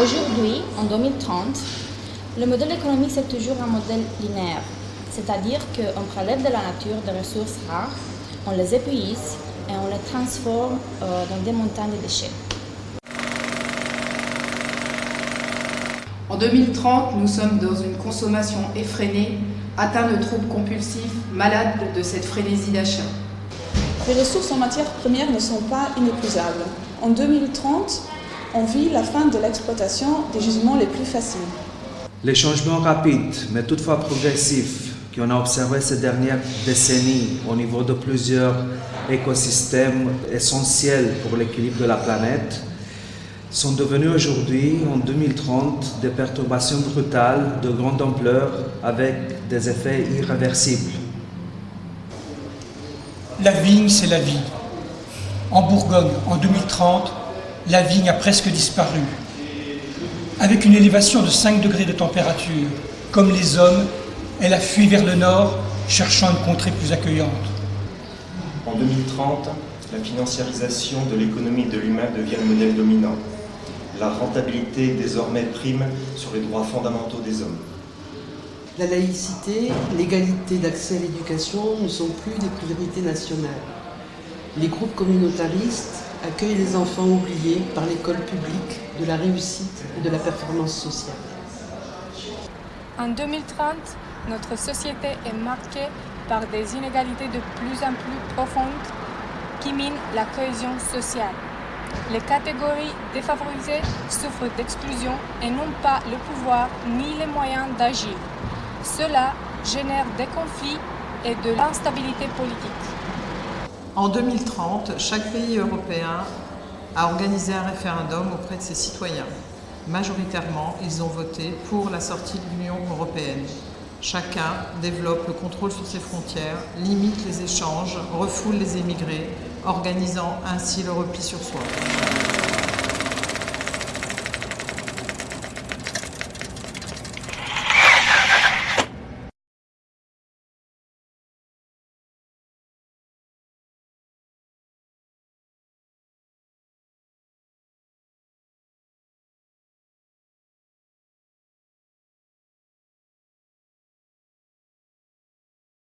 Aujourd'hui, en 2030, le modèle économique c'est toujours un modèle linéaire, c'est-à-dire qu'on prélève de la nature des ressources rares, on les épuise et on les transforme euh, dans des montagnes de déchets. En 2030, nous sommes dans une consommation effrénée, atteint de troubles compulsifs, malades de cette frénésie d'achat. Les ressources en matières premières ne sont pas inépuisables. En 2030, on vit la fin de l'exploitation des gisements les plus faciles. Les changements rapides, mais toutefois progressifs, qu'on a observés ces dernières décennies au niveau de plusieurs écosystèmes essentiels pour l'équilibre de la planète, sont devenus aujourd'hui, en 2030, des perturbations brutales de grande ampleur avec des effets irréversibles. La vigne, c'est la vie. En Bourgogne, en 2030, la vigne a presque disparu. Avec une élévation de 5 degrés de température, comme les hommes, elle a fui vers le nord, cherchant une contrée plus accueillante. En 2030, la financiarisation de l'économie de l'humain devient le modèle dominant. La rentabilité désormais prime sur les droits fondamentaux des hommes. La laïcité, l'égalité d'accès à l'éducation ne sont plus des priorités nationales. Les groupes communautaristes accueillent les enfants oubliés par l'école publique de la réussite et de la performance sociale. En 2030, notre société est marquée par des inégalités de plus en plus profondes qui minent la cohésion sociale. Les catégories défavorisées souffrent d'exclusion et n'ont pas le pouvoir ni les moyens d'agir. Cela génère des conflits et de l'instabilité politique. En 2030, chaque pays européen a organisé un référendum auprès de ses citoyens. Majoritairement, ils ont voté pour la sortie de l'Union européenne. Chacun développe le contrôle sur ses frontières, limite les échanges, refoule les émigrés, organisant ainsi le repli sur soi.